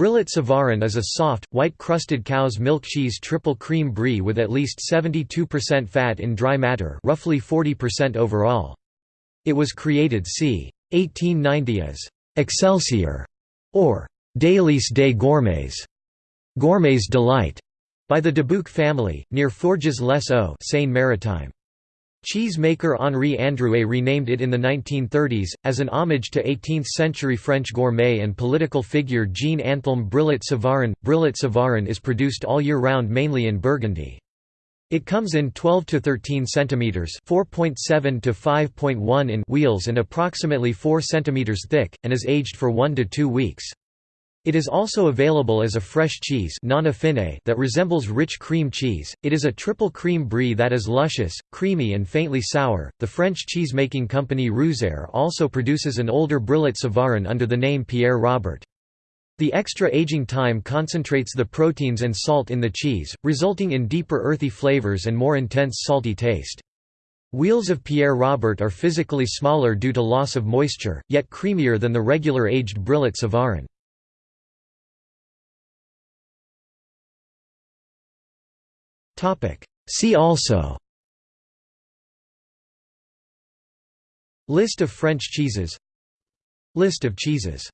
Brillat Savarin is a soft, white-crusted cow's milk cheese triple cream brie with at least 72% fat in dry matter roughly 40% overall. It was created c. 1890 as «Excelsior» or «Délice des gourmets» Gourmet's Delight, by the Dubuc family, near Forges-les-Eaux Seine-Maritime. Cheese maker Henri Androuet renamed it in the 1930s, as an homage to 18th-century French gourmet and political figure Jean-Anthelme Brillat Savarin. Brillat Savarin is produced all year round mainly in Burgundy. It comes in 12 to 13 centimeters, 4.7 to 5.1 in wheels and approximately 4 centimeters thick and is aged for 1 to 2 weeks. It is also available as a fresh cheese that resembles rich cream cheese. It is a triple cream brie that is luscious, creamy and faintly sour. The French cheese-making company Rouzaire also produces an older Brillat Savarin under the name Pierre Robert. The extra aging time concentrates the proteins and salt in the cheese, resulting in deeper earthy flavors and more intense salty taste. Wheels of Pierre Robert are physically smaller due to loss of moisture, yet creamier than the regular aged Brillat Savarin. See also. List of French cheeses. List of cheeses